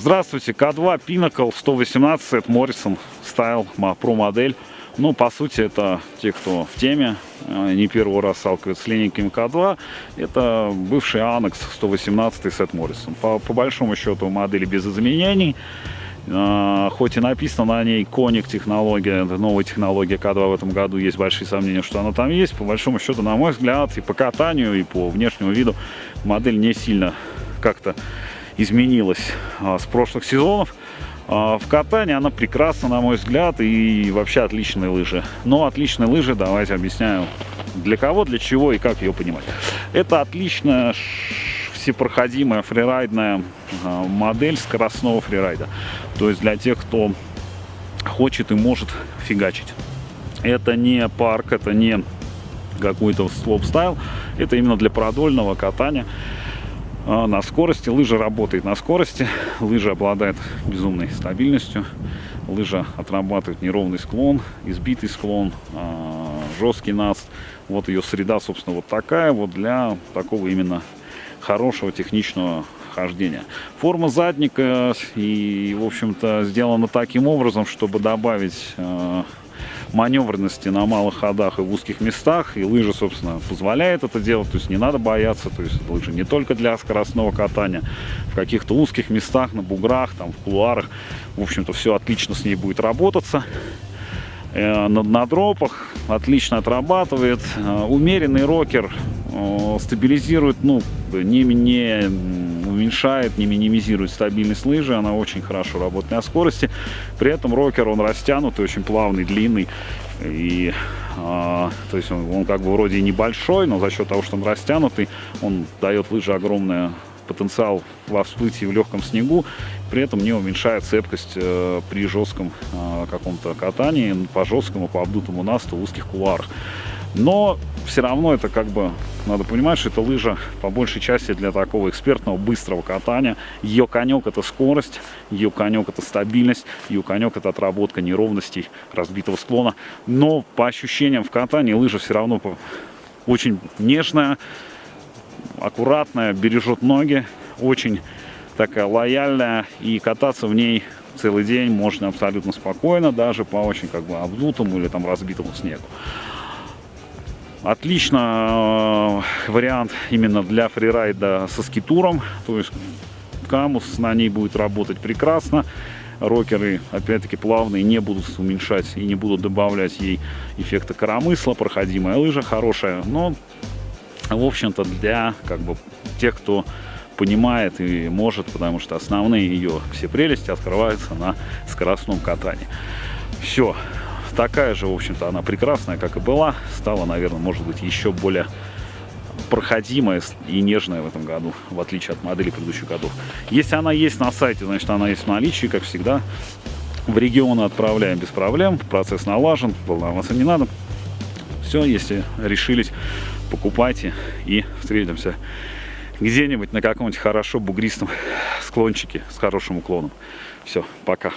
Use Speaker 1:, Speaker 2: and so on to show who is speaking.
Speaker 1: Здравствуйте, К2 Pinnacle 118 Morrison Style Pro модель. Ну, по сути, это те, кто в теме, э, не первый раз сталкивается с линейками К2. Это бывший Annex 118 Сет Morrison. По, по большому счету модели без изменений. Uh, хоть и написано на ней коник технология, новая технология К2 в этом году, есть большие сомнения, что она там есть. По большому счету, на мой взгляд, и по катанию, и по внешнему виду модель не сильно как-то изменилась а, с прошлых сезонов. А, в катании она прекрасна, на мой взгляд, и вообще отличные лыжи. Но отличные лыжи, давайте объясняю, для кого, для чего и как ее понимать. Это отличная всепроходимая фрирайдная а, модель скоростного фрирайда. То есть для тех, кто хочет и может фигачить. Это не парк, это не какой-то слоупстайл, это именно для продольного катания. А, на скорости. Лыжа работает на скорости. Лыжа обладает безумной стабильностью. Лыжа отрабатывает неровный склон, избитый склон, а, жесткий наст. Вот ее среда, собственно, вот такая вот для такого именно хорошего техничного хождения. Форма задника и, в общем-то, сделана таким образом, чтобы добавить а, маневренности на малых ходах и в узких местах. И лыжа, собственно, позволяет это делать. То есть не надо бояться. То есть лыжи не только для скоростного катания. В каких-то узких местах, на буграх, там, в кулуарах. В общем-то, все отлично с ней будет работаться. Э, на, на дропах отлично отрабатывает. Э, умеренный рокер э, стабилизирует, ну, не, не уменьшает, не минимизирует стабильность лыжи, она очень хорошо работает на скорости. При этом рокер, он растянутый, очень плавный, длинный. И, а, то есть он, он как бы вроде небольшой, но за счет того, что он растянутый, он дает лыже огромный потенциал во всплытии в легком снегу, при этом не уменьшает цепкость э, при жестком э, каком-то катании по жесткому, по обдутому насту в узких кулуарах. Но все равно это как бы, надо понимать, что это лыжа по большей части для такого экспертного быстрого катания. Ее конек это скорость, ее конек это стабильность, ее конек это отработка неровностей разбитого склона. Но по ощущениям в катании лыжа все равно очень нежная, аккуратная, бережет ноги, очень такая лояльная и кататься в ней целый день можно абсолютно спокойно, даже по очень как бы обдутому или там разбитому снегу. Отлично э, вариант именно для фрирайда со скитуром. То есть камус на ней будет работать прекрасно. Рокеры, опять-таки, плавные, не будут уменьшать и не будут добавлять ей эффекта коромысла. Проходимая лыжа хорошая. Но, в общем-то, для как бы тех, кто понимает и может, потому что основные ее все прелести открываются на скоростном катании. Все такая же, в общем-то, она прекрасная, как и была. Стала, наверное, может быть, еще более проходимая и нежная в этом году, в отличие от модели предыдущих годов. Если она есть на сайте, значит, она есть в наличии, как всегда. В регионы отправляем без проблем, процесс налажен, волноваться не надо. Все, если решились, покупайте и встретимся где-нибудь на каком-нибудь хорошо бугристом склончике с хорошим уклоном. Все, пока.